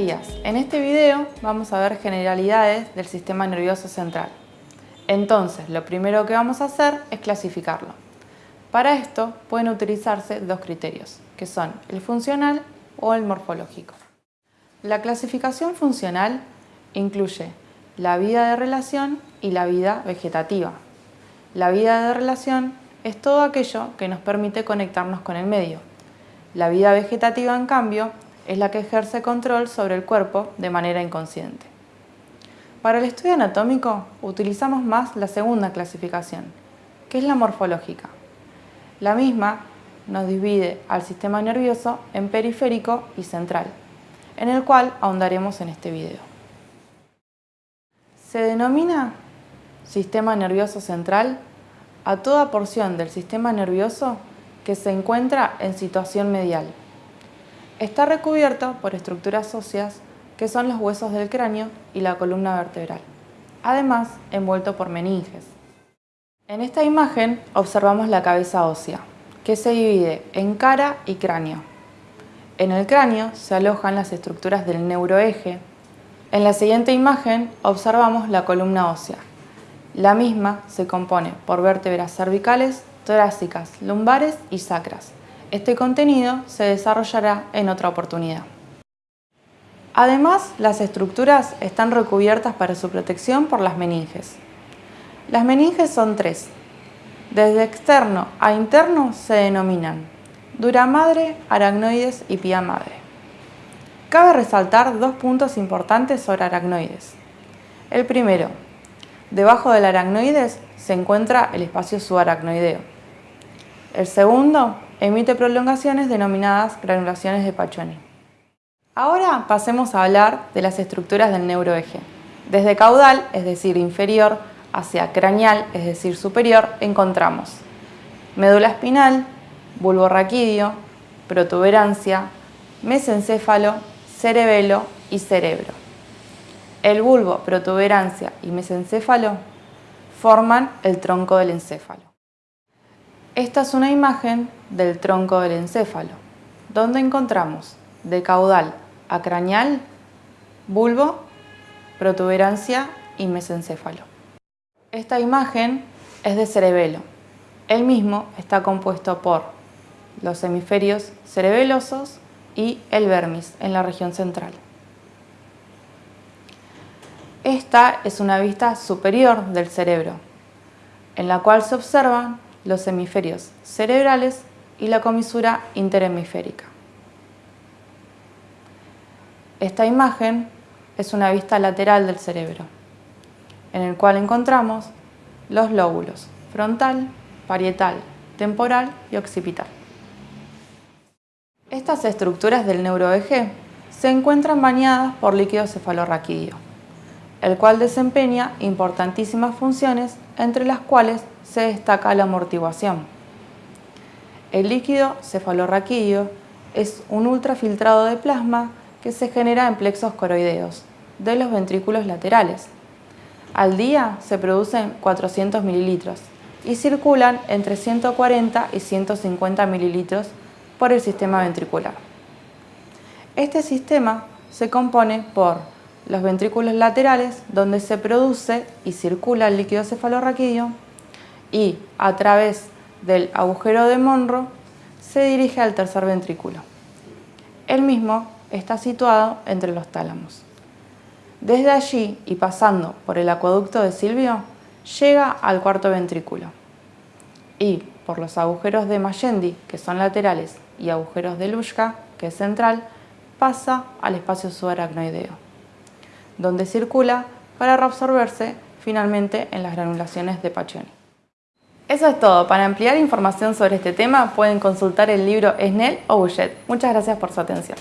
En este video vamos a ver generalidades del sistema nervioso central. Entonces, lo primero que vamos a hacer es clasificarlo. Para esto pueden utilizarse dos criterios, que son el funcional o el morfológico. La clasificación funcional incluye la vida de relación y la vida vegetativa. La vida de relación es todo aquello que nos permite conectarnos con el medio. La vida vegetativa, en cambio, es la que ejerce control sobre el cuerpo de manera inconsciente. Para el estudio anatómico utilizamos más la segunda clasificación, que es la morfológica. La misma nos divide al sistema nervioso en periférico y central, en el cual ahondaremos en este video. Se denomina sistema nervioso central a toda porción del sistema nervioso que se encuentra en situación medial, Está recubierto por estructuras óseas que son los huesos del cráneo y la columna vertebral, además envuelto por meninges. En esta imagen observamos la cabeza ósea, que se divide en cara y cráneo. En el cráneo se alojan las estructuras del neuroeje. En la siguiente imagen observamos la columna ósea. La misma se compone por vértebras cervicales, torácicas, lumbares y sacras. Este contenido se desarrollará en otra oportunidad. Además, las estructuras están recubiertas para su protección por las meninges. Las meninges son tres. Desde externo a interno se denominan dura madre, aracnoides y pía madre. Cabe resaltar dos puntos importantes sobre aracnoides. El primero, debajo del aracnoides se encuentra el espacio subaracnoideo. El segundo emite prolongaciones denominadas granulaciones de Paccioni. Ahora pasemos a hablar de las estructuras del neuroeje. Desde caudal, es decir, inferior, hacia craneal, es decir, superior, encontramos médula espinal, bulbo raquídeo, protuberancia, mesencéfalo, cerebelo y cerebro. El bulbo, protuberancia y mesencéfalo forman el tronco del encéfalo. Esta es una imagen del tronco del encéfalo, donde encontramos de caudal a craneal, bulbo, protuberancia y mesencéfalo. Esta imagen es de cerebelo. El mismo está compuesto por los hemisferios cerebelosos y el vermis en la región central. Esta es una vista superior del cerebro, en la cual se observan los hemisferios cerebrales y la comisura interhemisférica. Esta imagen es una vista lateral del cerebro, en el cual encontramos los lóbulos frontal, parietal, temporal y occipital. Estas estructuras del neuroeje se encuentran bañadas por líquido cefalorraquídeo, el cual desempeña importantísimas funciones entre las cuales se destaca la amortiguación. El líquido cefalorraquídeo es un ultrafiltrado de plasma que se genera en plexos coroideos de los ventrículos laterales. Al día se producen 400 mililitros y circulan entre 140 y 150 mililitros por el sistema ventricular. Este sistema se compone por los ventrículos laterales donde se produce y circula el líquido cefalorraquídeo y a través del agujero de Monro se dirige al tercer ventrículo. El mismo está situado entre los tálamos. Desde allí y pasando por el acueducto de Silvio, llega al cuarto ventrículo y por los agujeros de Mayendi, que son laterales, y agujeros de Lushka, que es central, pasa al espacio subaracnoideo, donde circula para reabsorberse finalmente en las granulaciones de Paccioni. Eso es todo. Para ampliar información sobre este tema pueden consultar el libro Snell o Bouchet. Muchas gracias por su atención.